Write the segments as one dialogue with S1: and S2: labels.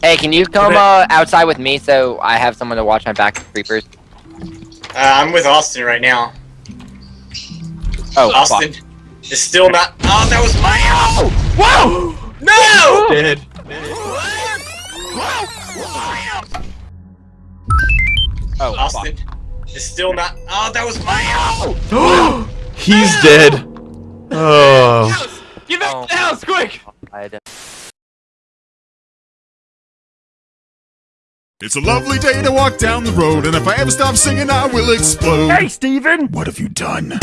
S1: Hey, can you come uh, outside with me so I have someone to watch my back creepers?
S2: Uh, I'm with Austin right now.
S1: Oh,
S2: Austin
S1: fuck.
S2: is still not. Oh, that was my. Oh! Whoa! No!
S3: Dead.
S1: Oh,
S2: Austin is still not. Oh, that was my. Oh!
S3: He's dead. Oh.
S4: Get back
S1: Oh.
S4: to the house, quick!
S5: It's a lovely day to walk down the road, and if I ever stop singing, I will explode.
S4: Hey, Steven!
S5: What have you done?
S6: I'm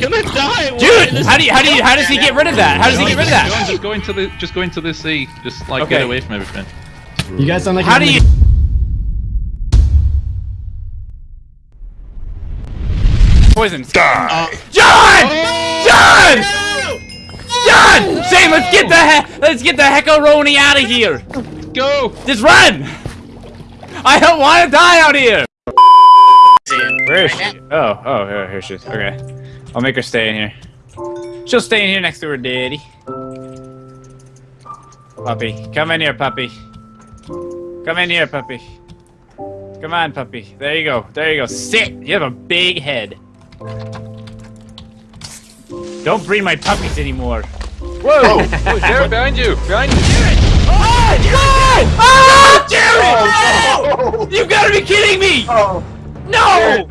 S6: gonna die.
S4: Dude, how do you, how do you, how does he get rid of that? How does he get rid of that?
S6: Just go into the, just go into the sea. Just like
S4: Okay.
S6: get away from everything.
S7: You guys sound like
S4: How do you? Poison. Uh, John! John! John! Let's get the he let's get the heckaroni out of here.
S6: Go.
S4: Just run! I don't want to die out here. Where is she? Oh, oh, here, here she is. Okay, I'll make her stay in here. She'll stay in here next to her daddy. Puppy, come in here, puppy. Come in here, puppy. Come on, puppy. There you go. There you go. Sit. You have a big head. Don't breed my puppies anymore.
S6: Whoa! Oh. oh, Jared, behind you! Behind you!
S4: Oh, Jared! Oh, Jared! You gotta be kidding me! Oh. Oh. No!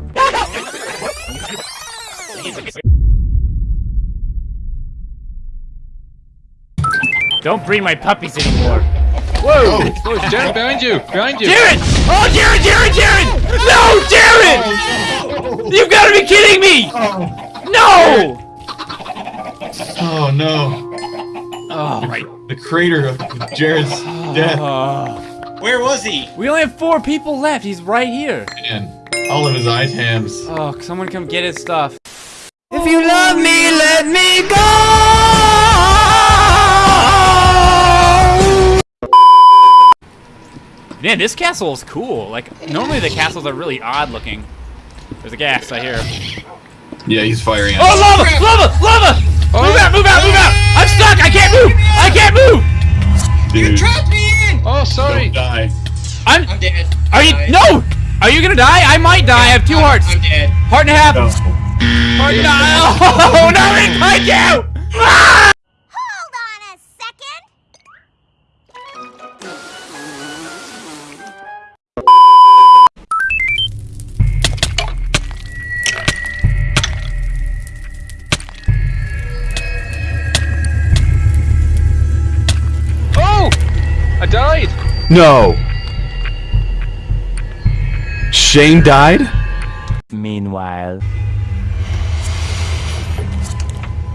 S4: Don't breed my puppies anymore.
S6: Whoa! Oh, Jared, behind you! Behind you!
S4: Jared! Oh, Jared, Jared, Jared! No, Jared! You've gotta be kidding me! No!
S7: Oh no.
S4: Oh my.
S7: The crater of Jared's death.
S4: Oh.
S2: Where was he?
S4: We only have four people left. He's right here.
S7: Man. All of his items.
S4: Oh, someone come get his stuff.
S8: If you love me, let me go.
S4: Man, this castle is cool. Like, normally the castles are really odd looking. There's a gas, I hear.
S7: Yeah, he's firing
S4: Oh, lava! Lava! Lava! Move out, move out, move out! I'm stuck! I can't move! I can't move!
S2: You trapped me in!
S6: Oh, sorry!
S7: Don't die.
S4: I'm.
S2: I'm dead.
S4: Are you.
S2: I-
S4: No! Are you gonna die? I might die. I have 2
S2: I'm-
S4: hearts.
S2: I'm dead.
S4: Heart and a half.
S7: No.
S4: Heart and a Oh, no! It might you! Ah!
S3: No. Shane died?
S8: Meanwhile.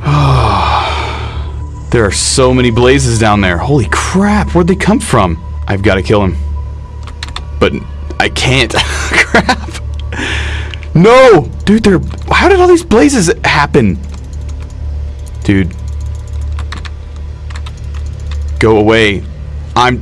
S3: There are so many blazes down there. Holy crap, where'd they come from? I've got to kill him. But I can't. crap. No! Dude, they're... How did all these blazes happen? Dude. Go away. I'm